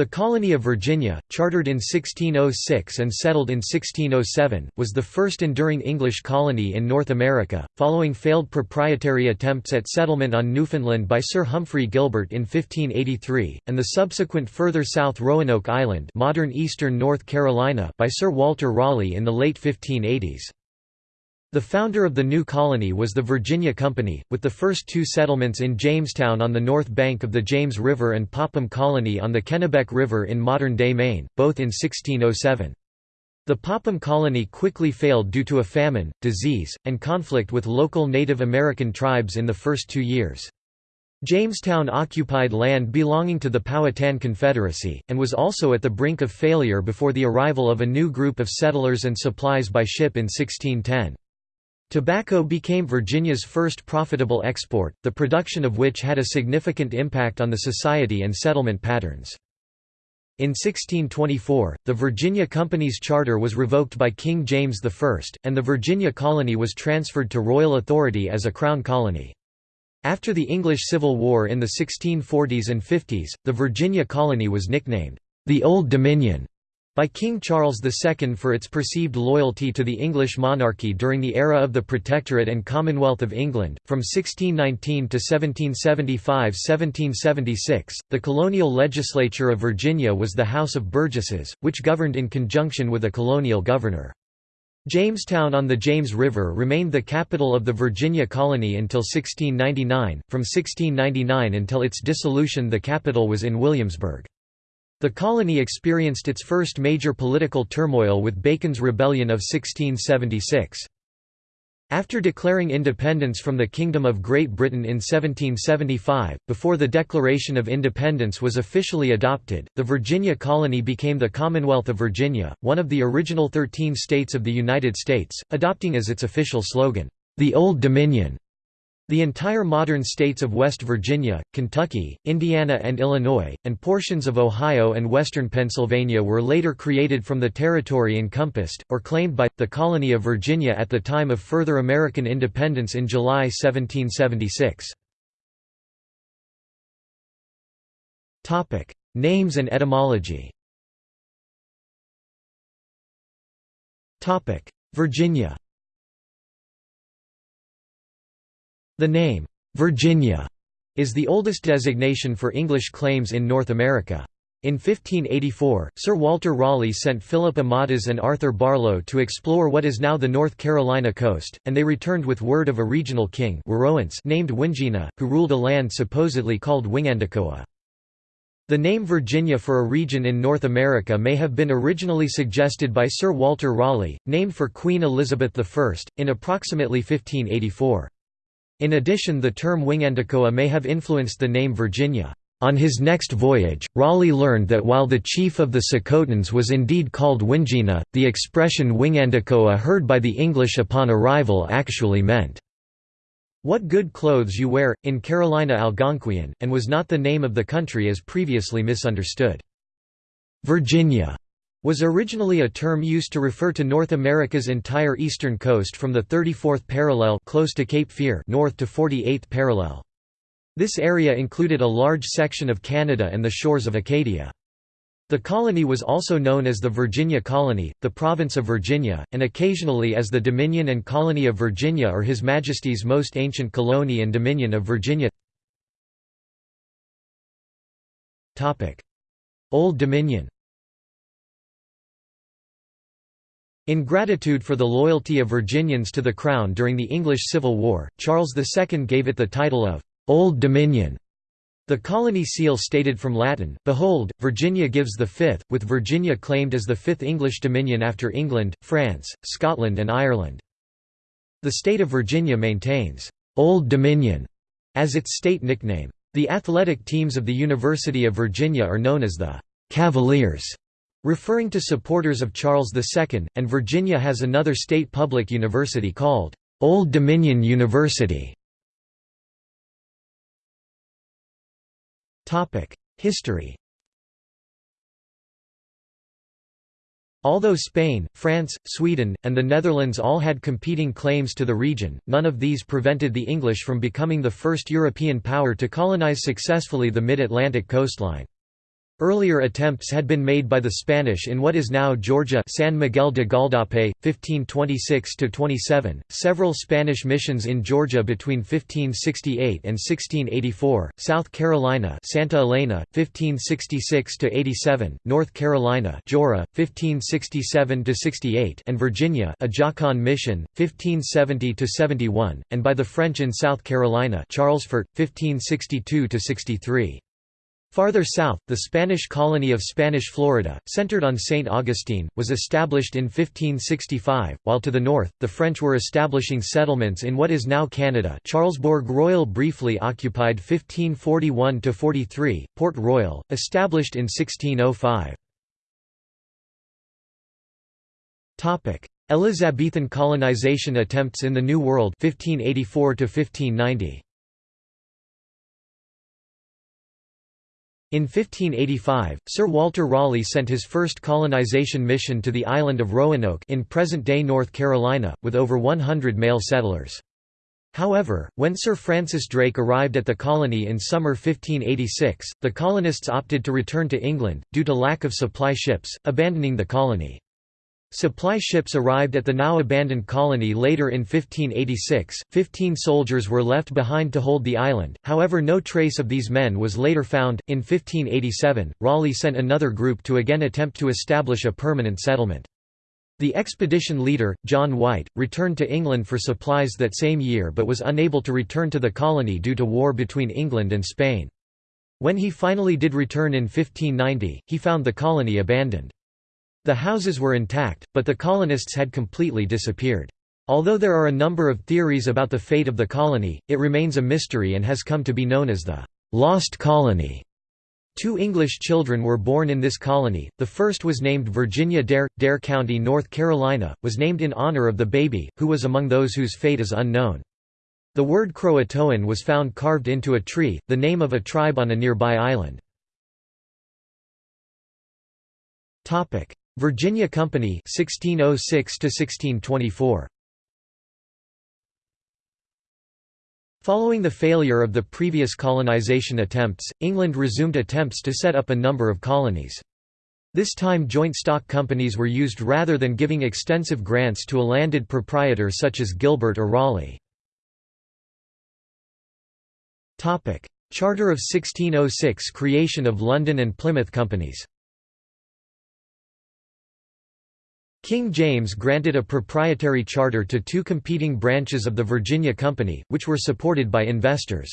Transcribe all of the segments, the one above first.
The colony of Virginia, chartered in 1606 and settled in 1607, was the first enduring English colony in North America, following failed proprietary attempts at settlement on Newfoundland by Sir Humphrey Gilbert in 1583, and the subsequent further south Roanoke Island modern eastern North Carolina by Sir Walter Raleigh in the late 1580s. The founder of the new colony was the Virginia Company, with the first two settlements in Jamestown on the north bank of the James River and Popham Colony on the Kennebec River in modern-day Maine, both in 1607. The Popham colony quickly failed due to a famine, disease, and conflict with local Native American tribes in the first two years. Jamestown occupied land belonging to the Powhatan Confederacy, and was also at the brink of failure before the arrival of a new group of settlers and supplies by ship in 1610. Tobacco became Virginia's first profitable export, the production of which had a significant impact on the society and settlement patterns. In 1624, the Virginia Company's charter was revoked by King James I, and the Virginia colony was transferred to royal authority as a crown colony. After the English Civil War in the 1640s and 50s, the Virginia colony was nicknamed, "...the Old Dominion", by King Charles II for its perceived loyalty to the English monarchy during the era of the Protectorate and Commonwealth of England. From 1619 to 1775–1776, the colonial legislature of Virginia was the House of Burgesses, which governed in conjunction with a colonial governor. Jamestown on the James River remained the capital of the Virginia colony until 1699. From 1699 until its dissolution, the capital was in Williamsburg. The colony experienced its first major political turmoil with Bacon's Rebellion of 1676. After declaring independence from the Kingdom of Great Britain in 1775, before the Declaration of Independence was officially adopted, the Virginia colony became the Commonwealth of Virginia, one of the original thirteen states of the United States, adopting as its official slogan, "'The Old Dominion' The entire modern states of West Virginia, Kentucky, Indiana and Illinois, and portions of Ohio and western Pennsylvania were later created from the territory encompassed, or claimed by, the colony of Virginia at the time of further American independence in July 1776. Names and etymology Virginia The name, Virginia, is the oldest designation for English claims in North America. In 1584, Sir Walter Raleigh sent Philip Amadas and Arthur Barlow to explore what is now the North Carolina coast, and they returned with word of a regional king named Wingina, who ruled a land supposedly called Wingandacoa. The name Virginia for a region in North America may have been originally suggested by Sir Walter Raleigh, named for Queen Elizabeth I, in approximately 1584. In addition the term Wingandacoa may have influenced the name Virginia. On his next voyage, Raleigh learned that while the chief of the Secotans was indeed called Wingina, the expression Wingandacoa heard by the English upon arrival actually meant, "'What good clothes you wear', in Carolina Algonquian, and was not the name of the country as previously misunderstood. Virginia was originally a term used to refer to North America's entire eastern coast from the 34th parallel close to Cape Fear north to 48th parallel. This area included a large section of Canada and the shores of Acadia. The colony was also known as the Virginia Colony, the Province of Virginia, and occasionally as the Dominion and Colony of Virginia or His Majesty's Most Ancient Colony and Dominion of Virginia Old Dominion In gratitude for the loyalty of Virginians to the Crown during the English Civil War, Charles II gave it the title of «Old Dominion». The colony seal stated from Latin, Behold, Virginia gives the fifth, with Virginia claimed as the fifth English dominion after England, France, Scotland and Ireland. The state of Virginia maintains «Old Dominion» as its state nickname. The athletic teams of the University of Virginia are known as the «Cavaliers» Referring to supporters of Charles II, and Virginia has another state public university called, Old Dominion University. History Although Spain, France, Sweden, and the Netherlands all had competing claims to the region, none of these prevented the English from becoming the first European power to colonize successfully the mid-Atlantic coastline. Earlier attempts had been made by the Spanish in what is now Georgia San Miguel de Gualdape, 1526–27, several Spanish missions in Georgia between 1568 and 1684, South Carolina Santa Elena, 1566–87, North Carolina Joara, 1567–68 and Virginia Ajacán Mission, 1570–71, and by the French in South Carolina Charlesfort, 1562–63. Farther south, the Spanish colony of Spanish Florida, centered on St. Augustine, was established in 1565, while to the north, the French were establishing settlements in what is now Canada Charlesbourg Royal briefly occupied 1541–43, Port Royal, established in 1605. Elizabethan colonization attempts in the New World 1584 -1590. In 1585, Sir Walter Raleigh sent his first colonization mission to the island of Roanoke in present-day North Carolina, with over 100 male settlers. However, when Sir Francis Drake arrived at the colony in summer 1586, the colonists opted to return to England, due to lack of supply ships, abandoning the colony. Supply ships arrived at the now abandoned colony later in 1586. Fifteen soldiers were left behind to hold the island, however, no trace of these men was later found. In 1587, Raleigh sent another group to again attempt to establish a permanent settlement. The expedition leader, John White, returned to England for supplies that same year but was unable to return to the colony due to war between England and Spain. When he finally did return in 1590, he found the colony abandoned. The houses were intact, but the colonists had completely disappeared. Although there are a number of theories about the fate of the colony, it remains a mystery and has come to be known as the «lost colony». Two English children were born in this colony, the first was named Virginia Dare. Dare County, North Carolina, was named in honor of the baby, who was among those whose fate is unknown. The word Croatoan was found carved into a tree, the name of a tribe on a nearby island. Virginia Company 1606 to 1624 Following the failure of the previous colonization attempts, England resumed attempts to set up a number of colonies. This time joint stock companies were used rather than giving extensive grants to a landed proprietor such as Gilbert or Raleigh. Charter of 1606 creation of London and Plymouth companies King James granted a proprietary charter to two competing branches of the Virginia Company, which were supported by investors.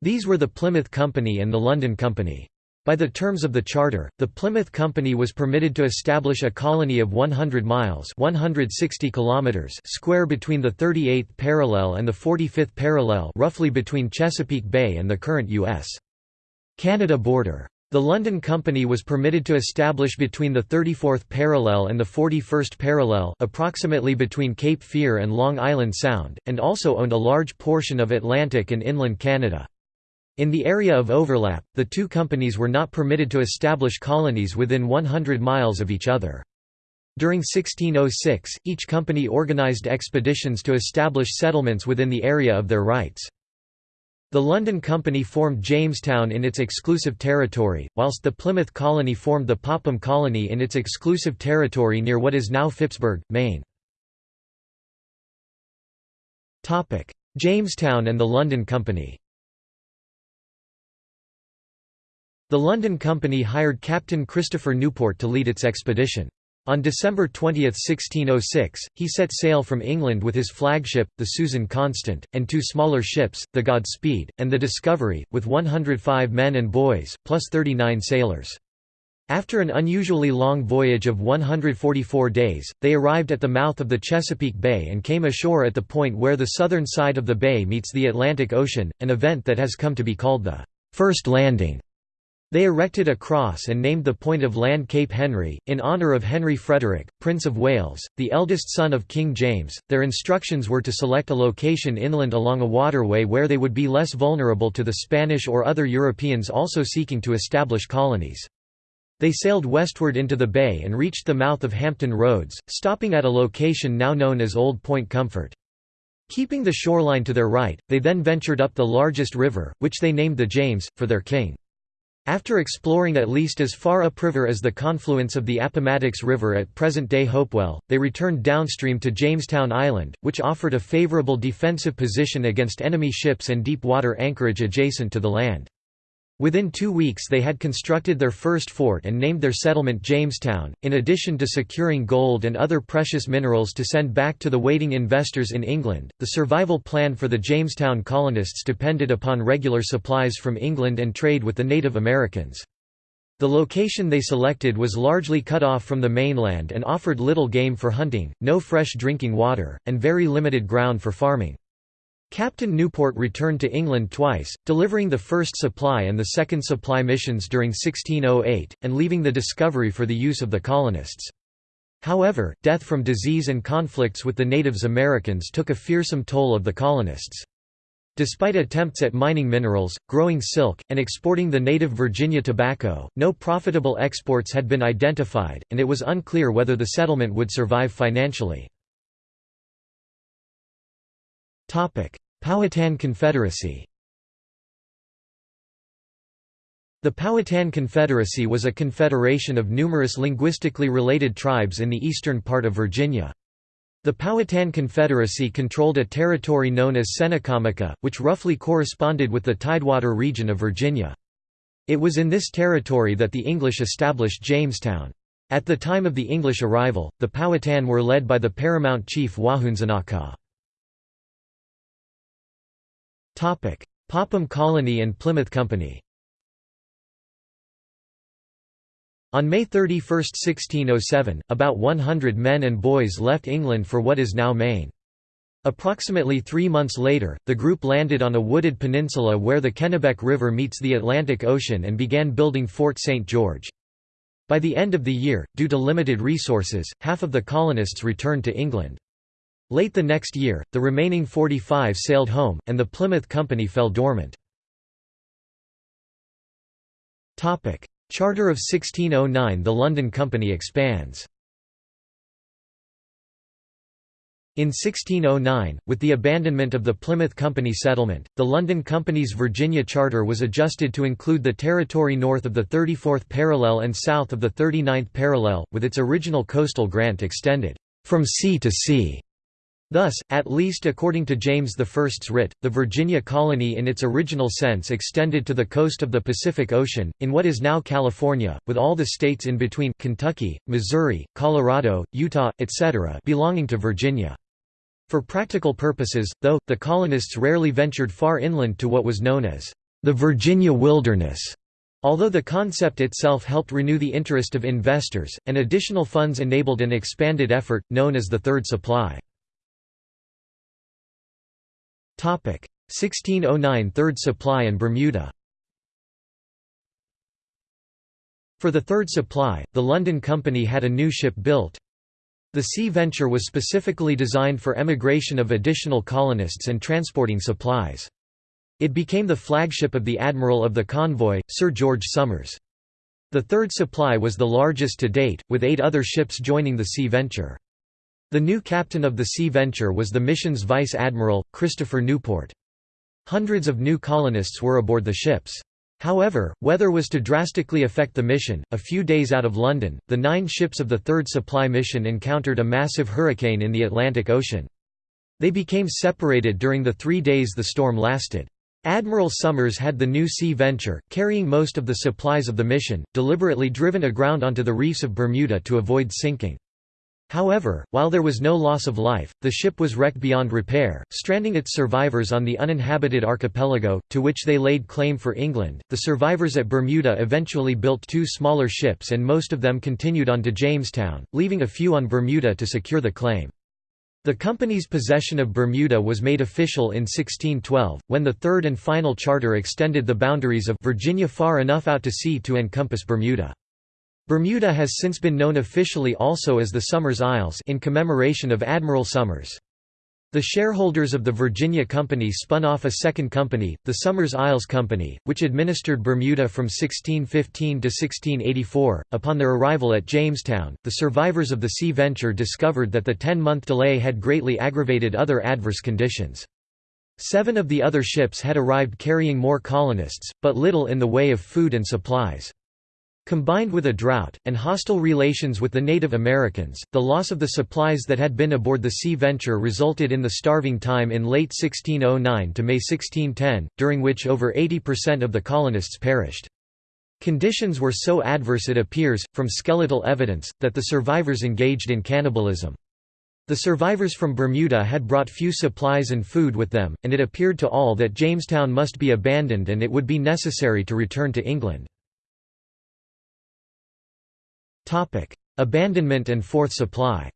These were the Plymouth Company and the London Company. By the terms of the charter, the Plymouth Company was permitted to establish a colony of 100 miles 160 kilometers square between the 38th parallel and the 45th parallel roughly between Chesapeake Bay and the current U.S. Canada border. The London Company was permitted to establish between the 34th parallel and the 41st parallel approximately between Cape Fear and Long Island Sound, and also owned a large portion of Atlantic and inland Canada. In the area of overlap, the two companies were not permitted to establish colonies within 100 miles of each other. During 1606, each company organized expeditions to establish settlements within the area of their rights. The London Company formed Jamestown in its exclusive territory, whilst the Plymouth Colony formed the Popham Colony in its exclusive territory near what is now Phippsburg, Maine. Jamestown and the London Company The London Company hired Captain Christopher Newport to lead its expedition. On December 20, 1606, he set sail from England with his flagship, the Susan Constant, and two smaller ships, the Godspeed, and the Discovery, with 105 men and boys, plus 39 sailors. After an unusually long voyage of 144 days, they arrived at the mouth of the Chesapeake Bay and came ashore at the point where the southern side of the bay meets the Atlantic Ocean, an event that has come to be called the First Landing. They erected a cross and named the point of land Cape Henry, in honour of Henry Frederick, Prince of Wales, the eldest son of King James. Their instructions were to select a location inland along a waterway where they would be less vulnerable to the Spanish or other Europeans also seeking to establish colonies. They sailed westward into the bay and reached the mouth of Hampton Roads, stopping at a location now known as Old Point Comfort. Keeping the shoreline to their right, they then ventured up the largest river, which they named the James, for their king. After exploring at least as far upriver as the confluence of the Appomattox River at present-day Hopewell, they returned downstream to Jamestown Island, which offered a favorable defensive position against enemy ships and deep-water anchorage adjacent to the land. Within two weeks they had constructed their first fort and named their settlement Jamestown. In addition to securing gold and other precious minerals to send back to the waiting investors in England, the survival plan for the Jamestown colonists depended upon regular supplies from England and trade with the Native Americans. The location they selected was largely cut off from the mainland and offered little game for hunting, no fresh drinking water, and very limited ground for farming. Captain Newport returned to England twice, delivering the first supply and the second supply missions during 1608, and leaving the discovery for the use of the colonists. However, death from disease and conflicts with the natives Americans took a fearsome toll of the colonists. Despite attempts at mining minerals, growing silk, and exporting the native Virginia tobacco, no profitable exports had been identified, and it was unclear whether the settlement would survive financially. Powhatan Confederacy The Powhatan Confederacy was a confederation of numerous linguistically related tribes in the eastern part of Virginia. The Powhatan Confederacy controlled a territory known as Tsenacommacah, which roughly corresponded with the Tidewater region of Virginia. It was in this territory that the English established Jamestown. At the time of the English arrival, the Powhatan were led by the paramount chief Wahunsenacah. Popham Colony and Plymouth Company On May 31, 1607, about 100 men and boys left England for what is now Maine. Approximately three months later, the group landed on a wooded peninsula where the Kennebec River meets the Atlantic Ocean and began building Fort St. George. By the end of the year, due to limited resources, half of the colonists returned to England. Late the next year, the remaining 45 sailed home, and the Plymouth Company fell dormant. Charter of 1609 The London Company expands In 1609, with the abandonment of the Plymouth Company settlement, the London Company's Virginia Charter was adjusted to include the territory north of the 34th parallel and south of the 39th parallel, with its original coastal grant extended, "...from sea to sea." Thus, at least according to James I's writ, the Virginia colony in its original sense extended to the coast of the Pacific Ocean, in what is now California, with all the states in between Kentucky, Missouri, Colorado, Utah, etc. belonging to Virginia. For practical purposes, though, the colonists rarely ventured far inland to what was known as the Virginia wilderness. Although the concept itself helped renew the interest of investors, and additional funds enabled an expanded effort, known as the Third Supply. 1609 Third Supply and Bermuda For the Third Supply, the London Company had a new ship built. The Sea Venture was specifically designed for emigration of additional colonists and transporting supplies. It became the flagship of the admiral of the convoy, Sir George Somers. The Third Supply was the largest to date, with eight other ships joining the Sea Venture. The new captain of the Sea Venture was the mission's vice admiral, Christopher Newport. Hundreds of new colonists were aboard the ships. However, weather was to drastically affect the mission. A few days out of London, the nine ships of the Third Supply Mission encountered a massive hurricane in the Atlantic Ocean. They became separated during the three days the storm lasted. Admiral Somers had the new Sea Venture, carrying most of the supplies of the mission, deliberately driven aground onto the reefs of Bermuda to avoid sinking. However, while there was no loss of life, the ship was wrecked beyond repair, stranding its survivors on the uninhabited archipelago, to which they laid claim for England. The survivors at Bermuda eventually built two smaller ships and most of them continued on to Jamestown, leaving a few on Bermuda to secure the claim. The company's possession of Bermuda was made official in 1612, when the third and final charter extended the boundaries of Virginia far enough out to sea to encompass Bermuda. Bermuda has since been known officially also as the Somers Isles in commemoration of Admiral Somers. The shareholders of the Virginia Company spun off a second company, the Somers Isles Company, which administered Bermuda from 1615 to 1684. Upon their arrival at Jamestown, the survivors of the Sea Venture discovered that the 10 month delay had greatly aggravated other adverse conditions. Seven of the other ships had arrived carrying more colonists, but little in the way of food and supplies. Combined with a drought, and hostile relations with the Native Americans, the loss of the supplies that had been aboard the Sea Venture resulted in the starving time in late 1609 to May 1610, during which over 80% of the colonists perished. Conditions were so adverse it appears, from skeletal evidence, that the survivors engaged in cannibalism. The survivors from Bermuda had brought few supplies and food with them, and it appeared to all that Jamestown must be abandoned and it would be necessary to return to England. Abandonment and fourth supply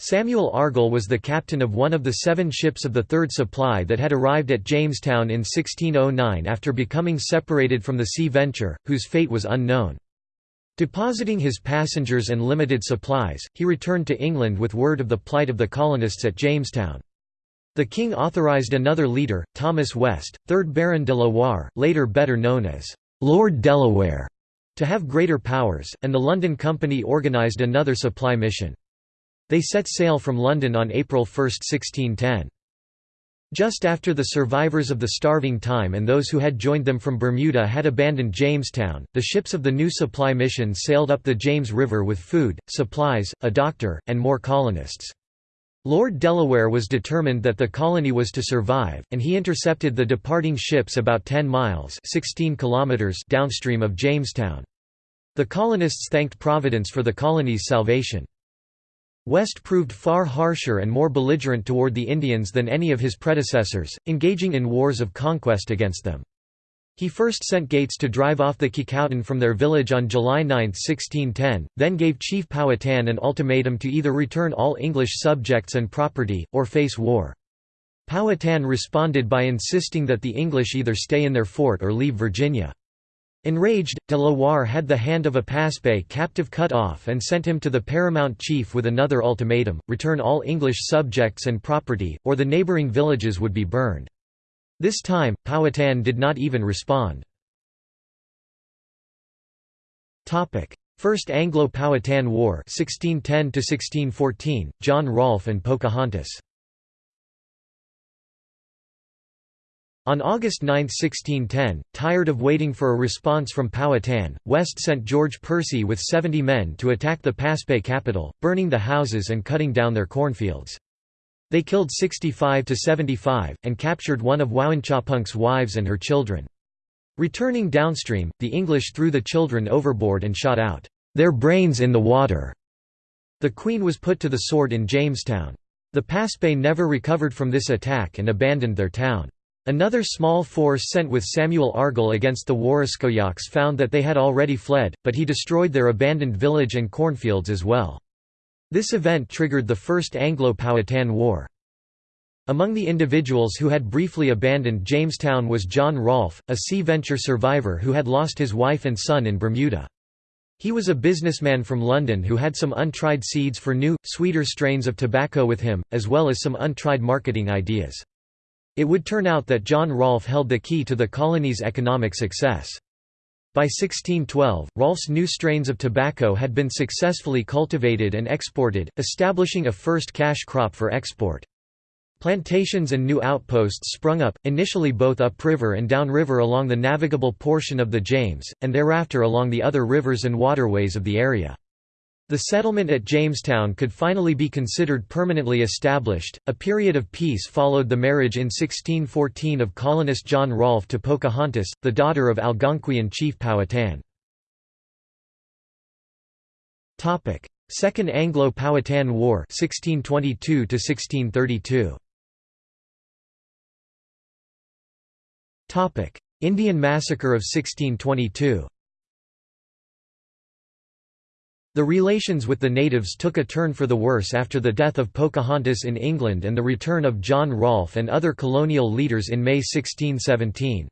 Samuel Argall was the captain of one of the seven ships of the Third Supply that had arrived at Jamestown in 1609 after becoming separated from the Sea Venture, whose fate was unknown. Depositing his passengers and limited supplies, he returned to England with word of the plight of the colonists at Jamestown. The king authorised another leader, Thomas West, 3rd Baron de la Warre, later better known as Lord Delaware, to have greater powers, and the London Company organised another supply mission. They set sail from London on April 1, 1610. Just after the survivors of the starving time and those who had joined them from Bermuda had abandoned Jamestown, the ships of the new supply mission sailed up the James River with food, supplies, a doctor, and more colonists. Lord Delaware was determined that the colony was to survive, and he intercepted the departing ships about 10 miles 16 kilometers downstream of Jamestown. The colonists thanked Providence for the colony's salvation. West proved far harsher and more belligerent toward the Indians than any of his predecessors, engaging in wars of conquest against them. He first sent Gates to drive off the Kecoughtan from their village on July 9, 1610, then gave Chief Powhatan an ultimatum to either return all English subjects and property, or face war. Powhatan responded by insisting that the English either stay in their fort or leave Virginia. Enraged, de la Warre had the hand of a Paspahegh captive cut off and sent him to the paramount chief with another ultimatum, return all English subjects and property, or the neighbouring villages would be burned. This time, Powhatan did not even respond. First Anglo-Powhatan War 1610 John Rolfe and Pocahontas On August 9, 1610, tired of waiting for a response from Powhatan, West sent George Percy with 70 men to attack the Paspahegh capital, burning the houses and cutting down their cornfields. They killed 65 to 75, and captured one of Wowinchopunk's wives and her children. Returning downstream, the English threw the children overboard and shot out, "'their brains in the water'". The Queen was put to the sword in Jamestown. The Paspahegh never recovered from this attack and abandoned their town. Another small force sent with Samuel Argall against the Warraskoyaks found that they had already fled, but he destroyed their abandoned village and cornfields as well. This event triggered the First Anglo-Powhatan War. Among the individuals who had briefly abandoned Jamestown was John Rolfe, a sea venture survivor who had lost his wife and son in Bermuda. He was a businessman from London who had some untried seeds for new, sweeter strains of tobacco with him, as well as some untried marketing ideas. It would turn out that John Rolfe held the key to the colony's economic success. By 1612, Rolfe's new strains of tobacco had been successfully cultivated and exported, establishing a first cash crop for export. Plantations and new outposts sprung up, initially both upriver and downriver along the navigable portion of the James, and thereafter along the other rivers and waterways of the area. The settlement at Jamestown could finally be considered permanently established. A period of peace followed the marriage in 1614 of colonist John Rolfe to Pocahontas, the daughter of Algonquian chief Powhatan. Topic: Second Anglo-Powhatan War 1622 1632. Topic: Indian Massacre of 1622. The relations with the natives took a turn for the worse after the death of Pocahontas in England and the return of John Rolfe and other colonial leaders in May 1617.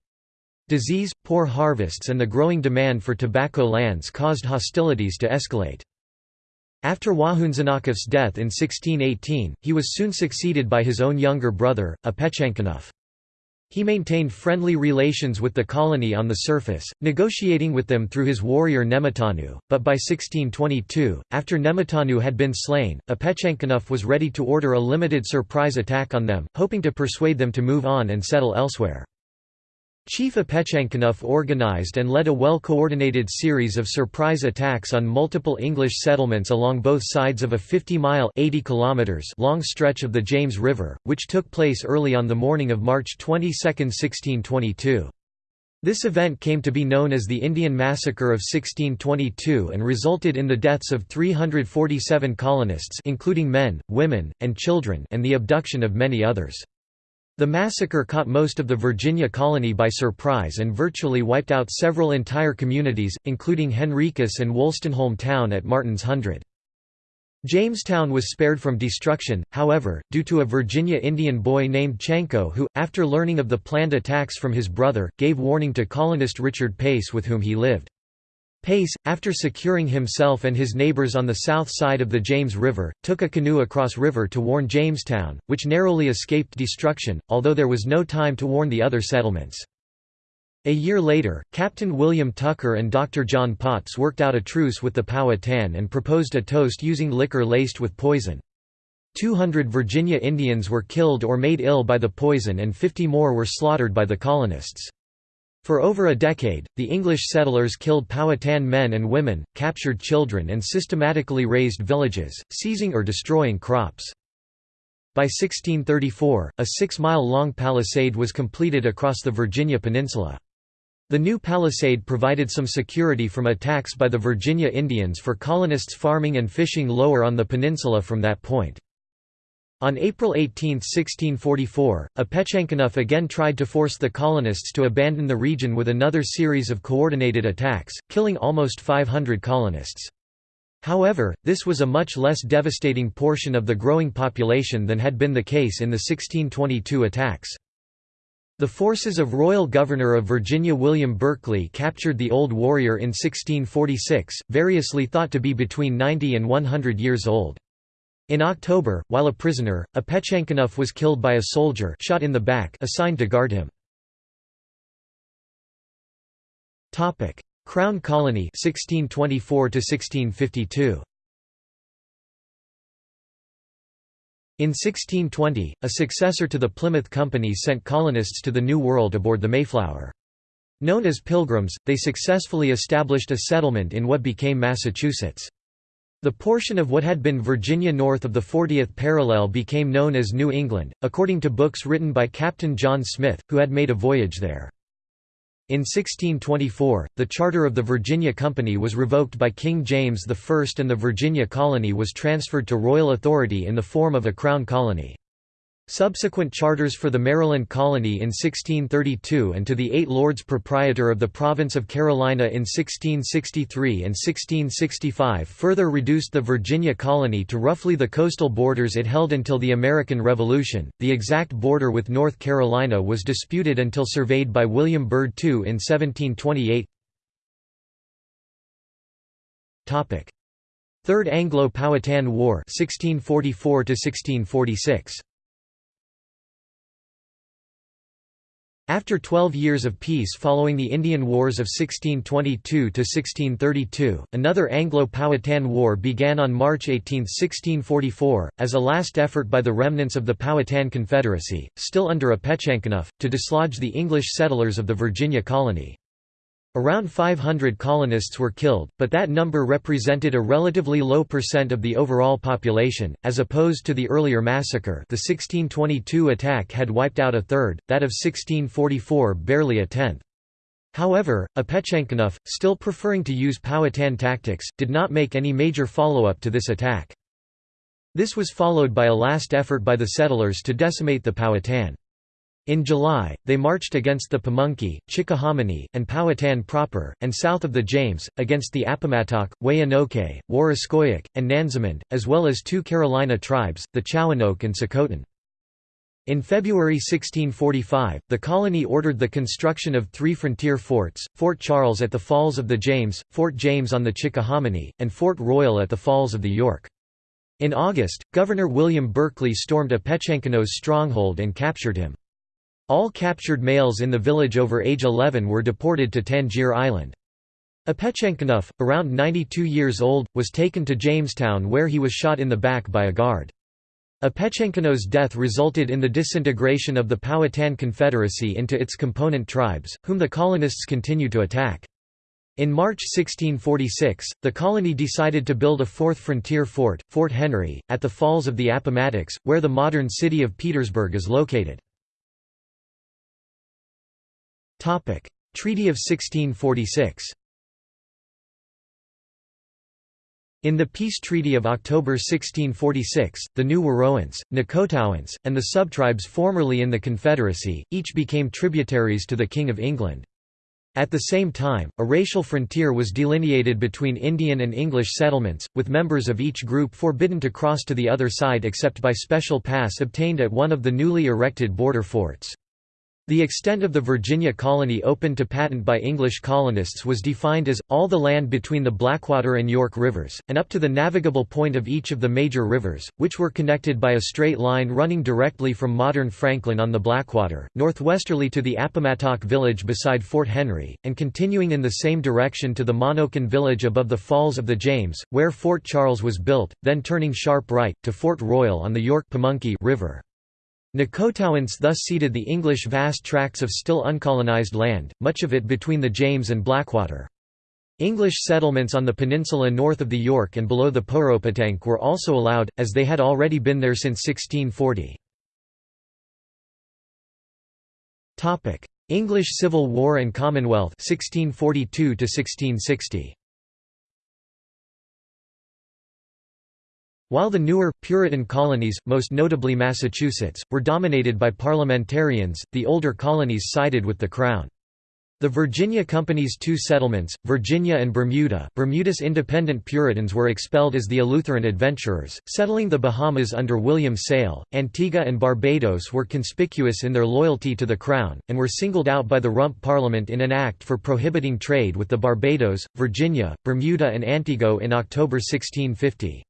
Disease, poor harvests and the growing demand for tobacco lands caused hostilities to escalate. After Wahunsenacah's death in 1618, he was soon succeeded by his own younger brother, Opechancanough. He maintained friendly relations with the colony on the surface, negotiating with them through his warrior Nemattanew, but by 1622, after Nemattanew had been slain, Opechancanough was ready to order a limited surprise attack on them, hoping to persuade them to move on and settle elsewhere. Chief Opechancanough organized and led a well-coordinated series of surprise attacks on multiple English settlements along both sides of a 50-mile long stretch of the James River, which took place early on the morning of March 22, 1622. This event came to be known as the Indian Massacre of 1622 and resulted in the deaths of 347 colonists including men, women, and children and the abduction of many others. The massacre caught most of the Virginia colony by surprise and virtually wiped out several entire communities, including Henricus and Wolstenholme town at Martin's Hundred. Jamestown was spared from destruction, however, due to a Virginia Indian boy named Chanco who, after learning of the planned attacks from his brother, gave warning to colonist Richard Pace with whom he lived. Pace, after securing himself and his neighbors on the south side of the James River, took a canoe across river to warn Jamestown, which narrowly escaped destruction, although there was no time to warn the other settlements. A year later, Captain William Tucker and Dr. John Potts worked out a truce with the Powhatan and proposed a toast using liquor laced with poison. 200 Virginia Indians were killed or made ill by the poison and 50 more were slaughtered by the colonists. For over a decade, the English settlers killed Powhatan men and women, captured children and systematically razed villages, seizing or destroying crops. By 1634, a six-mile-long palisade was completed across the Virginia Peninsula. The new palisade provided some security from attacks by the Virginia Indians for colonists farming and fishing lower on the peninsula from that point. On April 18, 1644, Opechancanough again tried to force the colonists to abandon the region with another series of coordinated attacks, killing almost 500 colonists. However, this was a much less devastating portion of the growing population than had been the case in the 1622 attacks. The forces of Royal Governor of Virginia William Berkeley captured the Old Warrior in 1646, variously thought to be between 90 and 100 years old. In October, while a prisoner, Opechancanough was killed by a soldier shot in the back assigned to guard him. Crown Colony 1624 1652. In 1620, a successor to the Plymouth Company sent colonists to the New World aboard the Mayflower. Known as Pilgrims, they successfully established a settlement in what became Massachusetts. The portion of what had been Virginia north of the 40th parallel became known as New England, according to books written by Captain John Smith, who had made a voyage there. In 1624, the charter of the Virginia Company was revoked by King James I and the Virginia colony was transferred to royal authority in the form of a crown colony. Subsequent charters for the Maryland colony in 1632 and to the eight lords proprietor of the province of Carolina in 1663 and 1665 further reduced the Virginia colony to roughly the coastal borders it held until the American Revolution. The exact border with North Carolina was disputed until surveyed by William Byrd II in 1728. Topic: Third Anglo-Powhatan War 1644 1646. After 12 years of peace following the Indian Wars of 1622–1632, another Anglo-Powhatan War began on March 18, 1644, as a last effort by the remnants of the Powhatan Confederacy, still under Opechancanough, to dislodge the English settlers of the Virginia colony. Around 500 colonists were killed, but that number represented a relatively low percent of the overall population, as opposed to the earlier massacre the 1622 attack had wiped out a third, that of 1644 barely a tenth. However, Opechancanough, still preferring to use Powhatan tactics, did not make any major follow-up to this attack. This was followed by a last effort by the settlers to decimate the Powhatan. In July, they marched against the Pamunkey, Chickahominy, and Powhatan proper, and south of the James, against the Appamatock, Wayanoke, Warraskoyak, and Nansemond, as well as two Carolina tribes, the Chowanoke and Secotan. In February 1645, the colony ordered the construction of three frontier forts, Fort Charles at the Falls of the James, Fort James on the Chickahominy, and Fort Royal at the Falls of the York. In August, Governor William Berkeley stormed a Opechancanough's stronghold and captured him. All captured males in the village over age 11 were deported to Tangier Island. Opechancanough, around 92 years old, was taken to Jamestown where he was shot in the back by a guard. Opechancanough's death resulted in the disintegration of the Powhatan Confederacy into its component tribes, whom the colonists continued to attack. In March 1646, the colony decided to build a fourth frontier fort, Fort Henry, at the Falls of the Appomattox, where the modern city of Petersburg is located. Treaty of 1646 In the peace treaty of October 1646, the New weroance, Necotowance, and the subtribes formerly in the Confederacy, each became tributaries to the King of England. At the same time, a racial frontier was delineated between Indian and English settlements, with members of each group forbidden to cross to the other side except by special pass obtained at one of the newly erected border forts. The extent of the Virginia colony opened to patent by English colonists was defined as, all the land between the Blackwater and York rivers, and up to the navigable point of each of the major rivers, which were connected by a straight line running directly from modern Franklin on the Blackwater, northwesterly to the Appomattox village beside Fort Henry, and continuing in the same direction to the Monocan village above the Falls of the James, where Fort Charles was built, then turning sharp right, to Fort Royal on the York-Pamunkey river. Necotowance thus ceded the English vast tracts of still uncolonized land, much of it between the James and Blackwater. English settlements on the peninsula north of the York and below the Poropotank were also allowed, as they had already been there since 1640. English Civil War and Commonwealth 1642 1660. While the newer, Puritan colonies, most notably Massachusetts, were dominated by parliamentarians, the older colonies sided with the Crown. The Virginia Company's two settlements, Virginia and Bermuda Bermuda's independent Puritans were expelled as the Eleutheran adventurers, settling the Bahamas under William Sayle. Antigua and Barbados were conspicuous in their loyalty to the Crown, and were singled out by the Rump Parliament in an act for prohibiting trade with the Barbados, Virginia, Bermuda and Antigua in October 1650.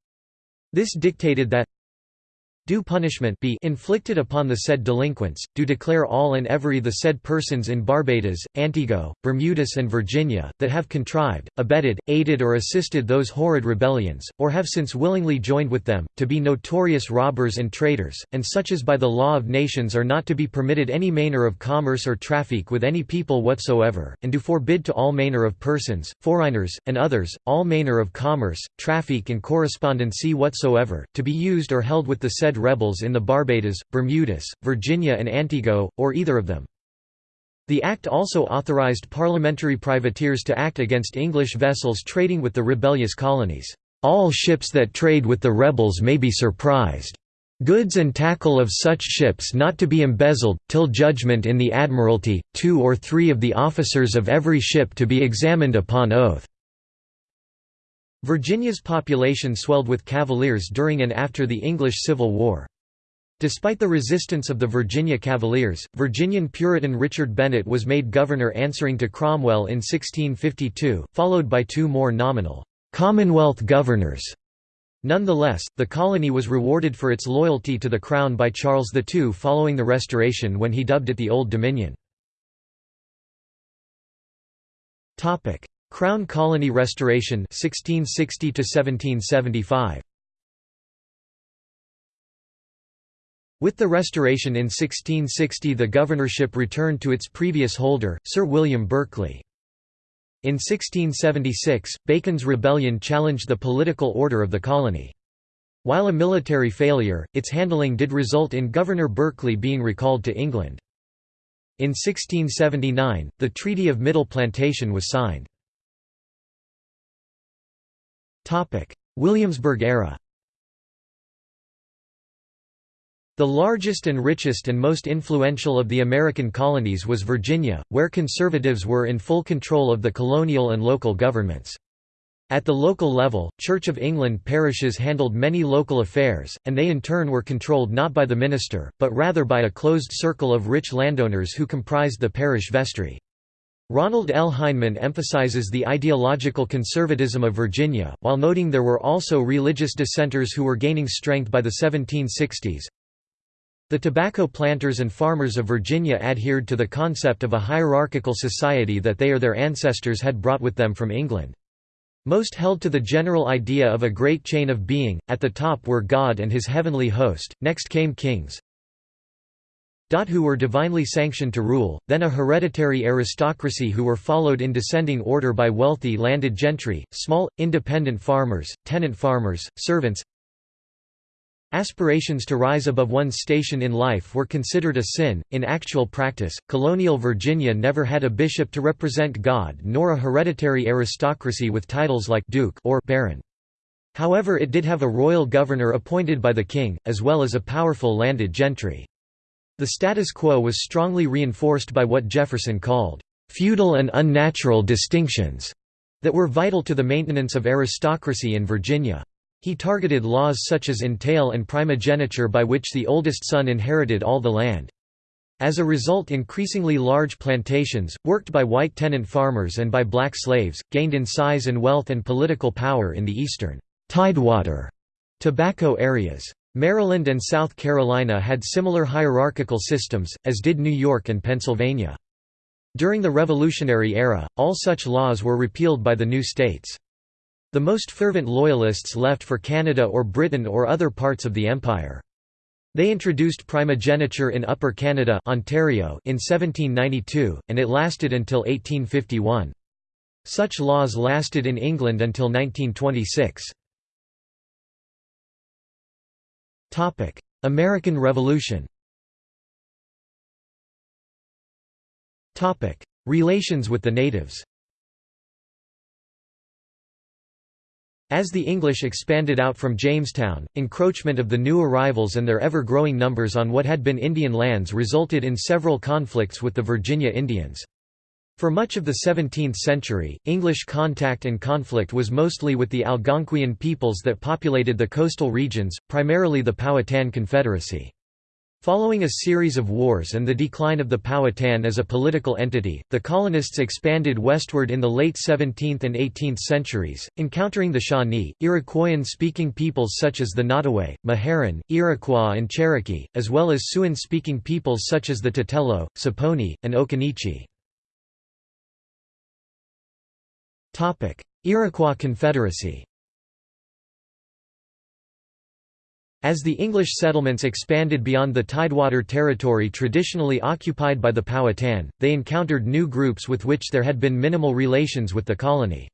This dictated that due punishment be inflicted upon the said delinquents, do declare all and every the said persons in Barbados, Antigua, Bermudas and Virginia, that have contrived, abetted, aided or assisted those horrid rebellions, or have since willingly joined with them, to be notorious robbers and traitors, and such as by the law of nations are not to be permitted any manner of commerce or traffic with any people whatsoever, and do forbid to all manner of persons, foreigners, and others, all manner of commerce, traffic and correspondency whatsoever, to be used or held with the said rebels in the Barbados, Bermudas, Virginia and Antigua, or either of them. The Act also authorized parliamentary privateers to act against English vessels trading with the rebellious colonies. All ships that trade with the rebels may be surprised. Goods and tackle of such ships not to be embezzled, till judgment in the Admiralty, two or three of the officers of every ship to be examined upon oath. Virginia's population swelled with Cavaliers during and after the English Civil War. Despite the resistance of the Virginia Cavaliers, Virginian Puritan Richard Bennett was made governor answering to Cromwell in 1652, followed by two more nominal Commonwealth governors. Nonetheless, the colony was rewarded for its loyalty to the Crown by Charles II following the Restoration when he dubbed it the Old Dominion. Crown Colony Restoration 1660 to 1775 With the Restoration in 1660 the governorship returned to its previous holder, Sir William Berkeley. In 1676, Bacon's rebellion challenged the political order of the colony. While a military failure, its handling did result in Governor Berkeley being recalled to England. In 1679, the Treaty of Middle Plantation was signed. Williamsburg era The largest and richest and most influential of the American colonies was Virginia, where conservatives were in full control of the colonial and local governments. At the local level, Church of England parishes handled many local affairs, and they in turn were controlled not by the minister, but rather by a closed circle of rich landowners who comprised the parish vestry. Ronald L. Heinemann emphasizes the ideological conservatism of Virginia, while noting there were also religious dissenters who were gaining strength by the 1760s. The tobacco planters and farmers of Virginia adhered to the concept of a hierarchical society that they or their ancestors had brought with them from England. Most held to the general idea of a great chain of being, at the top were God and his heavenly host, next came kings, who were divinely sanctioned to rule, then a hereditary aristocracy who were followed in descending order by wealthy landed gentry, small, independent farmers, tenant farmers, servants, Aspirations to rise above one's station in life were considered a sin. In actual practice, colonial Virginia never had a bishop to represent God nor a hereditary aristocracy with titles like duke or baron. However, it did have a royal governor appointed by the king, as well as a powerful landed gentry. The status quo was strongly reinforced by what Jefferson called feudal and unnatural distinctions that were vital to the maintenance of aristocracy in Virginia. He targeted laws such as entail and primogeniture by which the oldest son inherited all the land. As a result increasingly large plantations, worked by white tenant farmers and by black slaves, gained in size and wealth and political power in the eastern Tidewater tobacco areas. Maryland and South Carolina had similar hierarchical systems, as did New York and Pennsylvania. During the Revolutionary era, all such laws were repealed by the new states. The most fervent Loyalists left for Canada or Britain or other parts of the Empire. They introduced primogeniture in Upper Canada Ontario in 1792, and it lasted until 1851. Such laws lasted in England until 1926. American Revolution Topic: Relations with the natives As the English expanded out from Jamestown, encroachment of the new arrivals and their ever-growing numbers on what had been Indian lands resulted in several conflicts with the Virginia Indians. For much of the 17th century, English contact and conflict was mostly with the Algonquian peoples that populated the coastal regions, primarily the Powhatan Confederacy. Following a series of wars and the decline of the Powhatan as a political entity, the colonists expanded westward in the late 17th and 18th centuries, encountering the Shawnee, Iroquoian-speaking peoples such as the Nottoway, Meherrin, Iroquois and Cherokee, as well as Siouan-speaking peoples such as the Tutelo, Saponi, and Occaneechi. Iroquois Confederacy As the English settlements expanded beyond the Tidewater territory traditionally occupied by the Powhatan, they encountered new groups with which there had been minimal relations with the colony.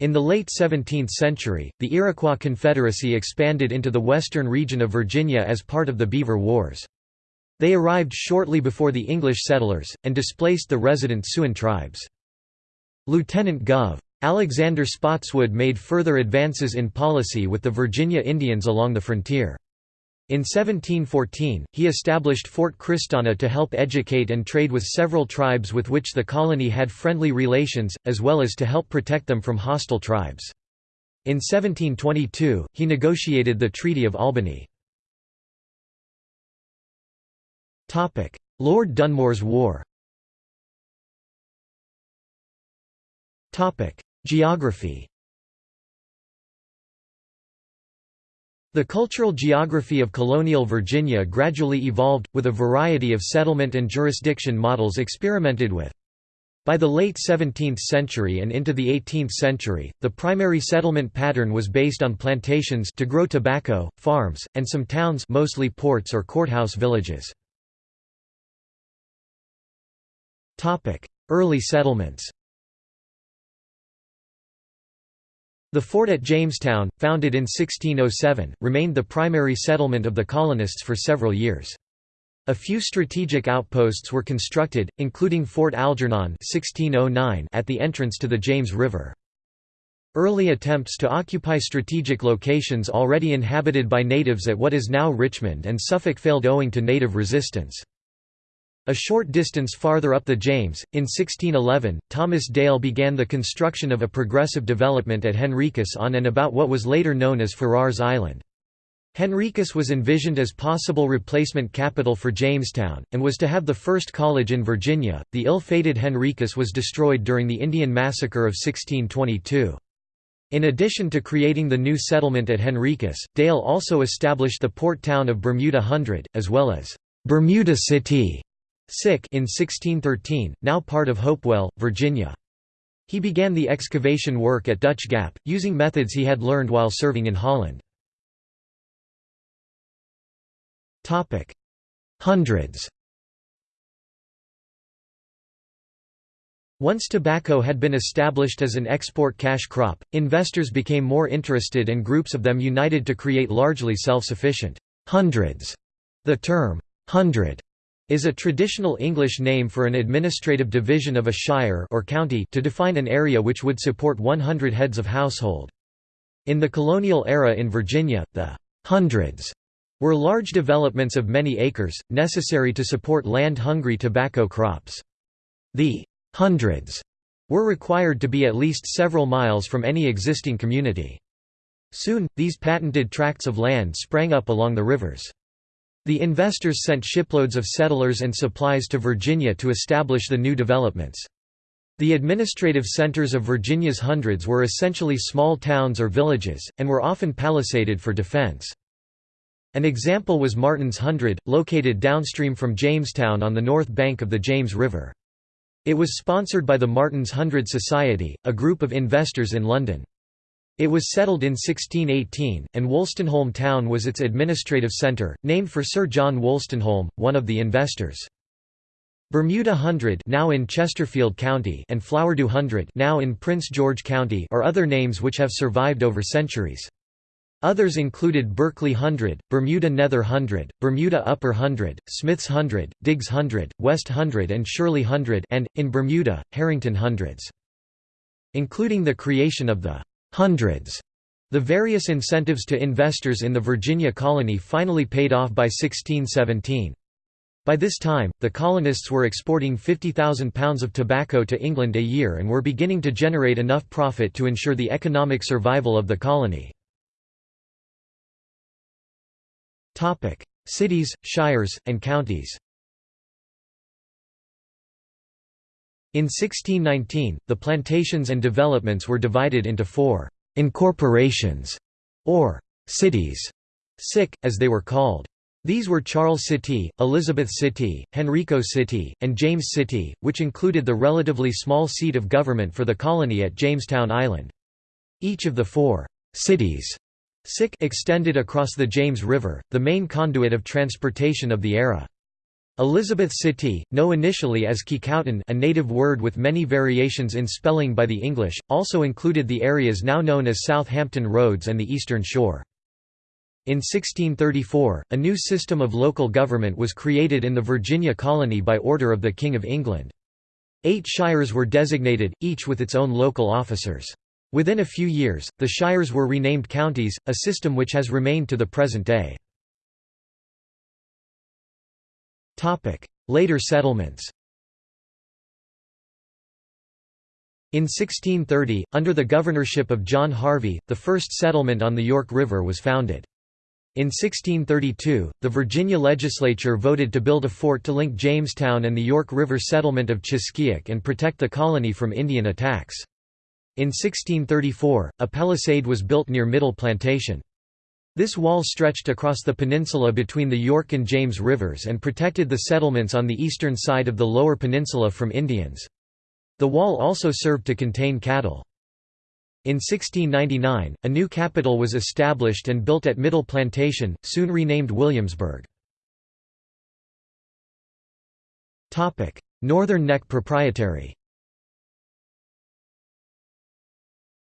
In the late 17th century, the Iroquois Confederacy expanded into the western region of Virginia as part of the Beaver Wars. They arrived shortly before the English settlers, and displaced the resident Siouan tribes. Lieutenant Gov. Alexander Spotswood made further advances in policy with the Virginia Indians along the frontier. In 1714, he established Fort Christanna to help educate and trade with several tribes with which the colony had friendly relations, as well as to help protect them from hostile tribes. In 1722, he negotiated the Treaty of Albany. Lord Dunmore's War Geography The cultural geography of colonial Virginia gradually evolved, with a variety of settlement and jurisdiction models experimented with. By the late 17th century and into the 18th century, the primary settlement pattern was based on plantations to grow tobacco, farms, and some towns mostly ports or courthouse villages. Early settlements The fort at Jamestown, founded in 1607, remained the primary settlement of the colonists for several years. A few strategic outposts were constructed, including Fort Algernon 1609 at the entrance to the James River. Early attempts to occupy strategic locations already inhabited by natives at what is now Richmond and Suffolk failed owing to native resistance. A short distance farther up the James, in 1611, Thomas Dale began the construction of a progressive development at Henricus on and about what was later known as Farrar's Island. Henricus was envisioned as possible replacement capital for Jamestown, and was to have the first college in Virginia. The ill fated Henricus was destroyed during the Indian Massacre of 1622. In addition to creating the new settlement at Henricus, Dale also established the port town of Bermuda Hundred, as well as Bermuda City in 1613, now part of Hopewell, Virginia. He began the excavation work at Dutch Gap, using methods he had learned while serving in Holland. Hundreds Once tobacco had been established as an export cash crop, investors became more interested and groups of them united to create largely self-sufficient hundreds. The term, hundred, is a traditional English name for an administrative division of a shire or county to define an area which would support 100 heads of household. In the colonial era in Virginia, the hundreds were large developments of many acres, necessary to support land-hungry tobacco crops. The hundreds were required to be at least several miles from any existing community. Soon, these patented tracts of land sprang up along the rivers. The investors sent shiploads of settlers and supplies to Virginia to establish the new developments. The administrative centers of Virginia's hundreds were essentially small towns or villages, and were often palisaded for defense. An example was Martin's Hundred, located downstream from Jamestown on the north bank of the James River. It was sponsored by the Martin's Hundred Society, a group of investors in London. It was settled in 1618, and Wolstenholme town was its administrative centre, named for Sir John Wolstenholme, one of the investors. Bermuda Hundred now in Chesterfield County and Flowerdew Hundred now in Prince George County are other names which have survived over centuries. Others included Berkeley Hundred, Bermuda Nether Hundred, Bermuda Upper Hundred, Smiths Hundred, Diggs Hundred, West Hundred and Shirley Hundred and, in Bermuda, Harrington Hundreds. Including the creation of the hundreds. The various incentives to investors in the Virginia colony finally paid off by 1617. By this time, the colonists were exporting 50,000 pounds of tobacco to England a year and were beginning to generate enough profit to ensure the economic survival of the colony. Cities, shires, and counties In 1619, the plantations and developments were divided into four «incorporations» or «cities», sick, as they were called. These were Charles City, Elizabeth City, Henrico City, and James City, which included the relatively small seat of government for the colony at Jamestown Island. Each of the four «cities» sick extended across the James River, the main conduit of transportation of the era. Elizabeth City, known initially as Kecoughtan a native word with many variations in spelling by the English, also included the areas now known as Southampton Roads and the Eastern Shore. In 1634, a new system of local government was created in the Virginia colony by order of the King of England. Eight shires were designated, each with its own local officers. Within a few years, the shires were renamed counties, a system which has remained to the present day. Later settlements In 1630, under the governorship of John Harvey, the first settlement on the York River was founded. In 1632, the Virginia legislature voted to build a fort to link Jamestown and the York River settlement of Chiskiack and protect the colony from Indian attacks. In 1634, a palisade was built near Middle Plantation. This wall stretched across the peninsula between the York and James rivers and protected the settlements on the eastern side of the lower peninsula from Indians. The wall also served to contain cattle. In 1699, a new capital was established and built at Middle Plantation, soon renamed Williamsburg. Northern Neck Proprietary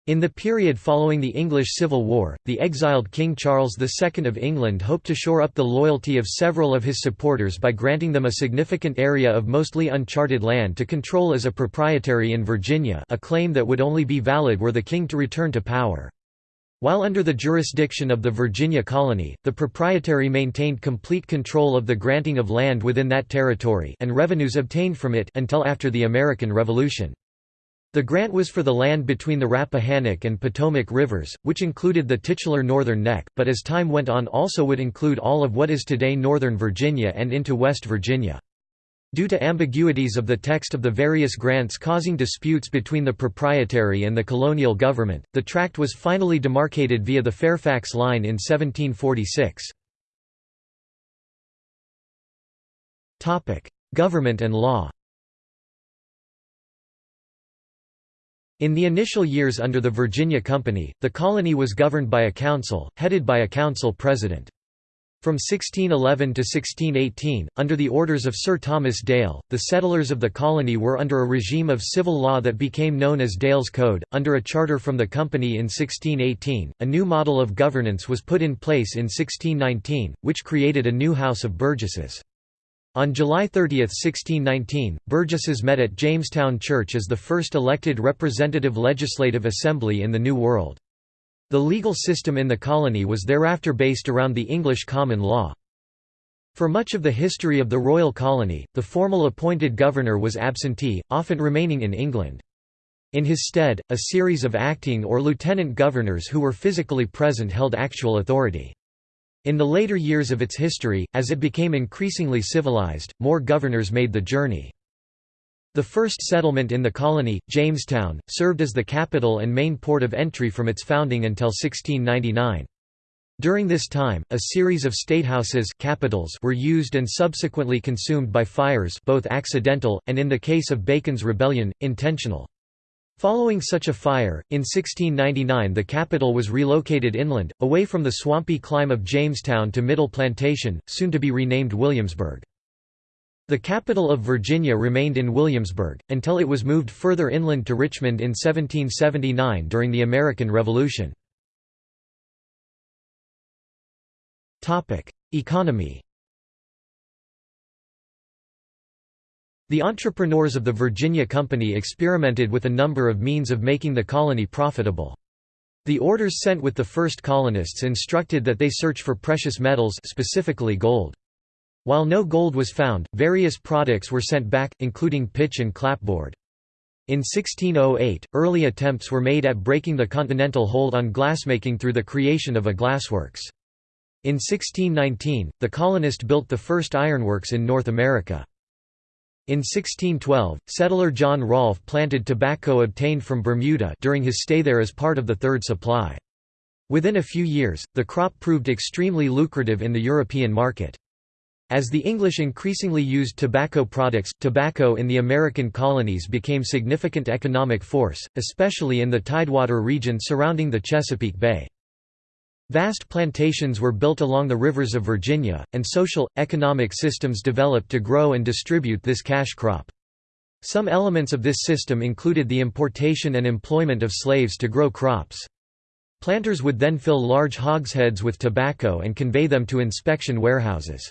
In the period following the English Civil War, the exiled King Charles II of England hoped to shore up the loyalty of several of his supporters by granting them a significant area of mostly uncharted land to control as a proprietary in Virginia a claim that would only be valid were the king to return to power. While under the jurisdiction of the Virginia colony, the proprietary maintained complete control of the granting of land within that territory and revenues obtained from it until after the American Revolution. The grant was for the land between the Rappahannock and Potomac rivers, which included the titular Northern Neck, but as time went on also would include all of what is today Northern Virginia and into West Virginia. Due to ambiguities of the text of the various grants causing disputes between the proprietary and the colonial government, the tract was finally demarcated via the Fairfax Line in 1746. Government and law In the initial years under the Virginia Company, the colony was governed by a council, headed by a council president. From 1611 to 1618, under the orders of Sir Thomas Dale, the settlers of the colony were under a regime of civil law that became known as Dale's Code. Under a charter from the company in 1618, a new model of governance was put in place in 1619, which created a new House of Burgesses. On July 30, 1619, Burgesses met at Jamestown Church as the first elected representative legislative assembly in the New World. The legal system in the colony was thereafter based around the English common law. For much of the history of the royal colony, the formal appointed governor was absentee, often remaining in England. In his stead, a series of acting or lieutenant governors who were physically present held actual authority. In the later years of its history, as it became increasingly civilized, more governors made the journey. The first settlement in the colony, Jamestown, served as the capital and main port of entry from its founding until 1699. During this time, a series of statehouses capitals were used and subsequently consumed by fires both accidental, and in the case of Bacon's Rebellion, intentional. Following such a fire, in 1699 the capital was relocated inland, away from the swampy clime of Jamestown to Middle Plantation, soon to be renamed Williamsburg. The capital of Virginia remained in Williamsburg, until it was moved further inland to Richmond in 1779 during the American Revolution. Economy The entrepreneurs of the Virginia Company experimented with a number of means of making the colony profitable. The orders sent with the first colonists instructed that they search for precious metals specifically gold. While no gold was found, various products were sent back, including pitch and clapboard. In 1608, early attempts were made at breaking the continental hold on glassmaking through the creation of a glassworks. In 1619, the colonist built the first ironworks in North America. In 1612, settler John Rolfe planted tobacco obtained from Bermuda during his stay there as part of the third supply. Within a few years, the crop proved extremely lucrative in the European market. As the English increasingly used tobacco products, tobacco in the American colonies became significant economic force, especially in the tidewater region surrounding the Chesapeake Bay. Vast plantations were built along the rivers of Virginia, and social, economic systems developed to grow and distribute this cash crop. Some elements of this system included the importation and employment of slaves to grow crops. Planters would then fill large hogsheads with tobacco and convey them to inspection warehouses.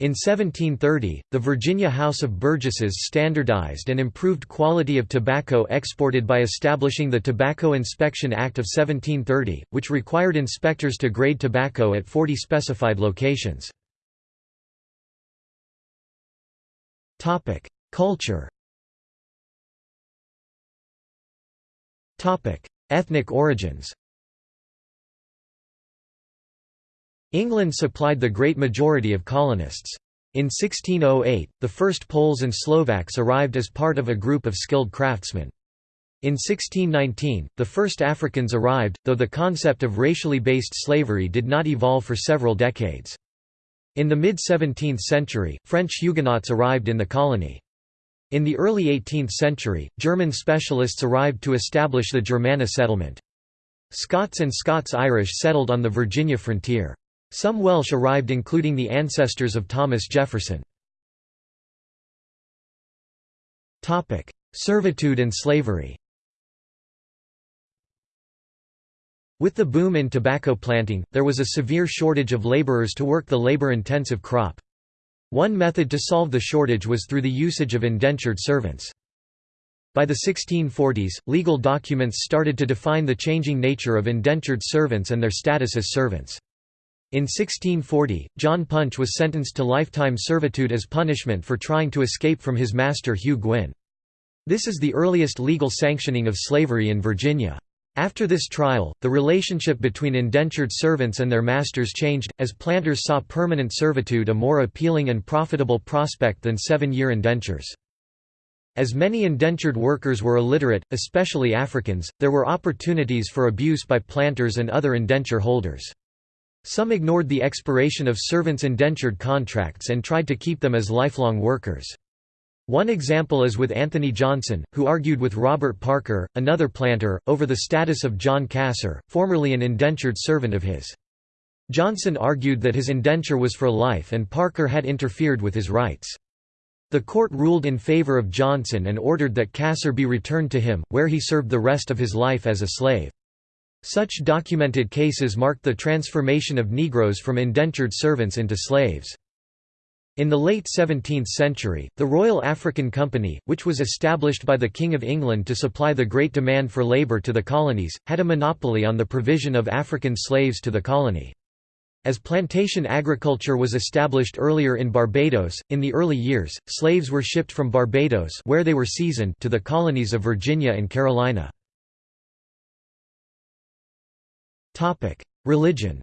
In 1730, the Virginia House of Burgesses standardized and improved quality of tobacco exported by establishing the Tobacco Inspection Act of 1730, which required inspectors to grade tobacco at 40 specified locations. Culture Ethnic origins England supplied the great majority of colonists. In 1608, the first Poles and Slovaks arrived as part of a group of skilled craftsmen. In 1619, the first Africans arrived, though the concept of racially based slavery did not evolve for several decades. In the mid-17th century, French Huguenots arrived in the colony. In the early 18th century, German specialists arrived to establish the Germanna settlement. Scots and Scots-Irish settled on the Virginia frontier. Some Welsh arrived including the ancestors of Thomas Jefferson. Servitude and slavery With the boom in tobacco planting, there was a severe shortage of laborers to work the labor-intensive crop. One method to solve the shortage was through the usage of indentured servants. By the 1640s, legal documents started to define the changing nature of indentured servants and their status as servants. In 1640, John Punch was sentenced to lifetime servitude as punishment for trying to escape from his master Hugh Gwyn. This is the earliest legal sanctioning of slavery in Virginia. After this trial, the relationship between indentured servants and their masters changed, as planters saw permanent servitude a more appealing and profitable prospect than seven-year indentures. As many indentured workers were illiterate, especially Africans, there were opportunities for abuse by planters and other indenture holders. Some ignored the expiration of servants' indentured contracts and tried to keep them as lifelong workers. One example is with Anthony Johnson, who argued with Robert Parker, another planter, over the status of John Casor, formerly an indentured servant of his. Johnson argued that his indenture was for life and Parker had interfered with his rights. The court ruled in favor of Johnson and ordered that Casor be returned to him, where he served the rest of his life as a slave. Such documented cases marked the transformation of Negroes from indentured servants into slaves. In the late 17th century, the Royal African Company, which was established by the King of England to supply the great demand for labour to the colonies, had a monopoly on the provision of African slaves to the colony. As plantation agriculture was established earlier in Barbados, in the early years, slaves were shipped from Barbados where they were seasoned to the colonies of Virginia and Carolina. Religion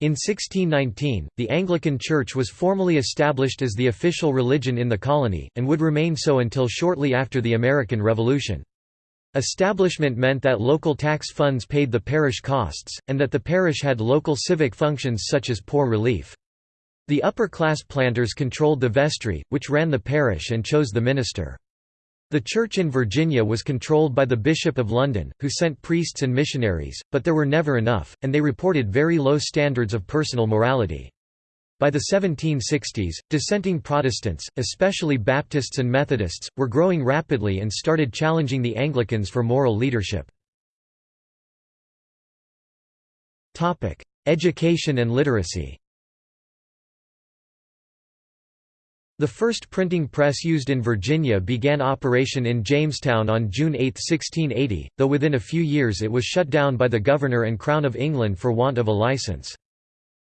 In 1619, the Anglican Church was formally established as the official religion in the colony, and would remain so until shortly after the American Revolution. Establishment meant that local tax funds paid the parish costs, and that the parish had local civic functions such as poor relief. The upper-class planters controlled the vestry, which ran the parish and chose the minister. The church in Virginia was controlled by the Bishop of London, who sent priests and missionaries, but there were never enough, and they reported very low standards of personal morality. By the 1760s, dissenting Protestants, especially Baptists and Methodists, were growing rapidly and started challenging the Anglicans for moral leadership. Education and literacy The first printing press used in Virginia began operation in Jamestown on June 8, 1680, though within a few years it was shut down by the Governor and Crown of England for want of a license.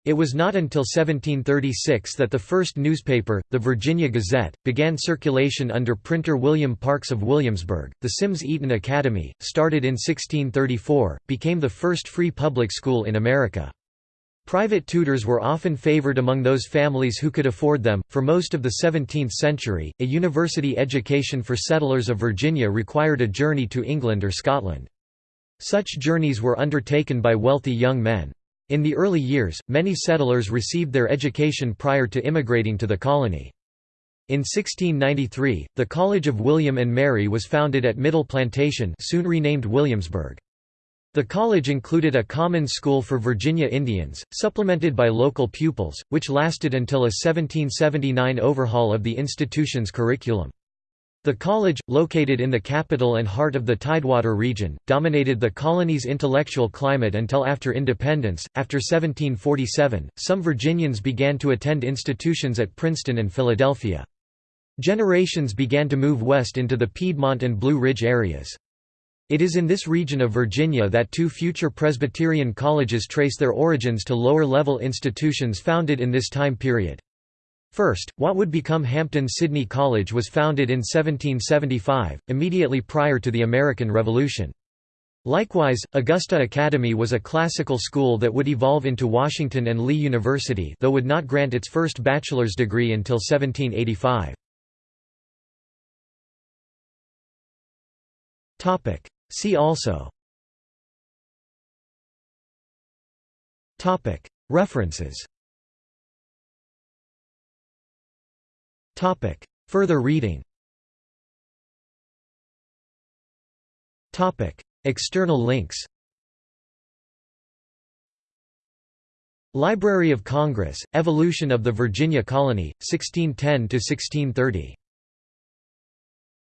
It was not until 1736 that the first newspaper, the Virginia Gazette, began circulation under printer William Parks of Williamsburg. The Syms Eaton Academy, started in 1634, became the first free public school in America. Private tutors were often favored among those families who could afford them. For most of the 17th century, a university education for settlers of Virginia required a journey to England or Scotland. Such journeys were undertaken by wealthy young men. In the early years, many settlers received their education prior to immigrating to the colony. In 1693, the College of William and Mary was founded at Middle Plantation soon renamed Williamsburg. The college included a common school for Virginia Indians, supplemented by local pupils, which lasted until a 1779 overhaul of the institution's curriculum. The college, located in the capital and heart of the Tidewater region, dominated the colony's intellectual climate until after independence. After 1747, some Virginians began to attend institutions at Princeton and Philadelphia. Generations began to move west into the Piedmont and Blue Ridge areas. It is in this region of Virginia that two future Presbyterian colleges trace their origins to lower-level institutions founded in this time period. First, what would become Hampden-Sydney College was founded in 1775, immediately prior to the American Revolution. Likewise, Augusta Academy was a classical school that would evolve into Washington and Lee University though would not grant its first bachelor's degree until 1785. See also. References. Further reading. External links. Library of Congress, Evolution of the Virginia Colony, 1610–1630